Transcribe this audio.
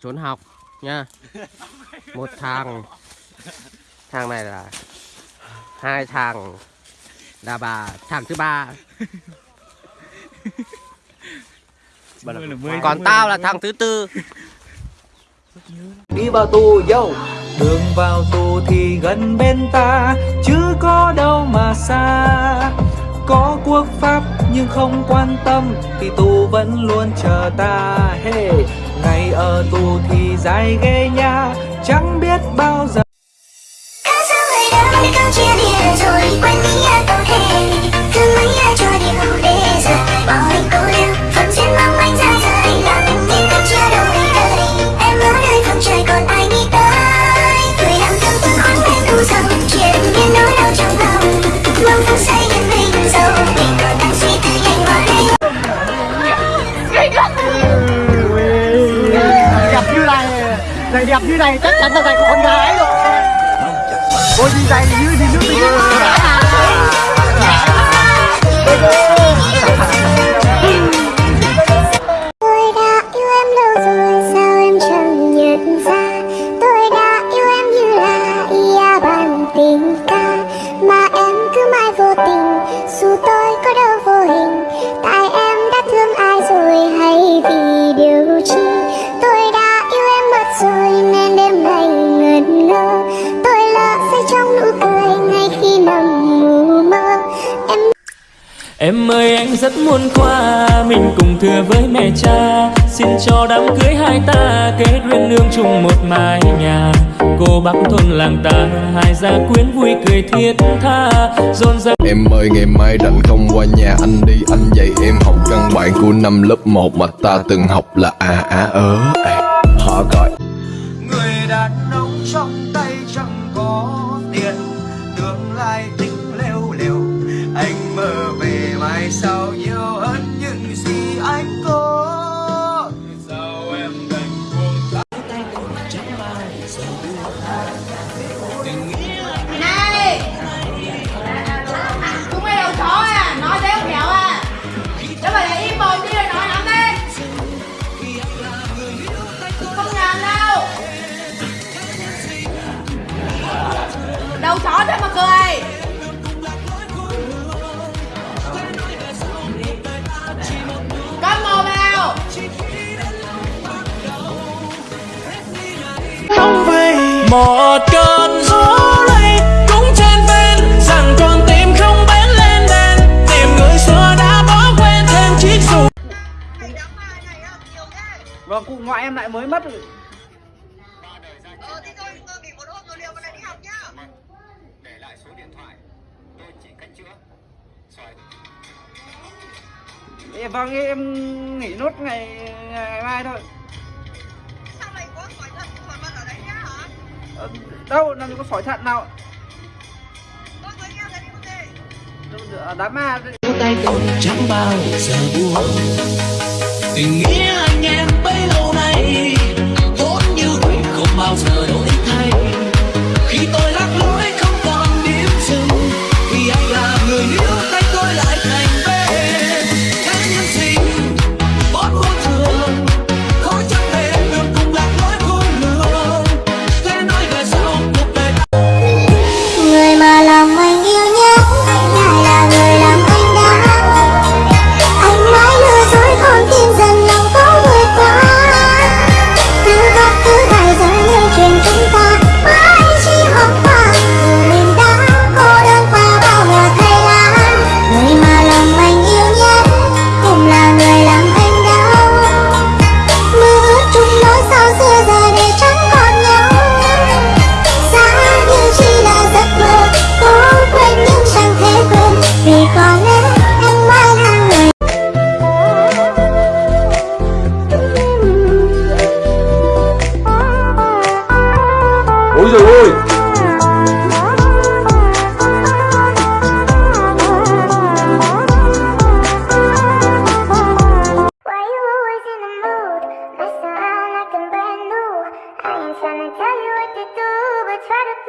trốn học nha. Một thằng. Thằng này là hai thằng. Là bà thằng thứ ba. Còn tao là thằng thứ tư. Đi vào tù dâu đường vào tù thì gần bên ta. Chứ có đâu mà xa. Có quốc pháp nhưng không quan tâm thì tù vẫn luôn chờ ta. Hey, ngày ở tù thì dài ghê nha, chẳng biết bao giờ. Hãy subscribe người kênh Ghiền Mì chia Để rồi bỏ lỡ những video hấp dẫn giày như này, chắc chắn là giày của con gái rồi. Ôi, đi giày như thì nước đi Em ơi anh rất muốn qua Mình cùng thưa với mẹ cha. Xin cho đám cưới hai ta Kết duyên nương chung một mái nhà. Cô bác thôn làng ta Hai gia quyến vui cười thiết tha. Rộn ràng Em ơi ngày mai rảnh không qua nhà anh đi. Anh dạy em học căn bản của năm lớp 1 Mà ta từng học là à á ớ Họ gọi. Người đàn ông trong tay your Một cơn gió lay cũng trên ven Rằng con tim không bén lên đèn Tìm người xưa đã bỏ quên thêm chiếc dù. Vâng cụ ngoại em lại mới mất rồi. Ê, vâng em nghỉ nốt ngày, ngày mai thôi đâu làm gì có sỏi thận nào? Đâu, đám ma. Chẳng bao giờ buông. Tình nghĩa anh em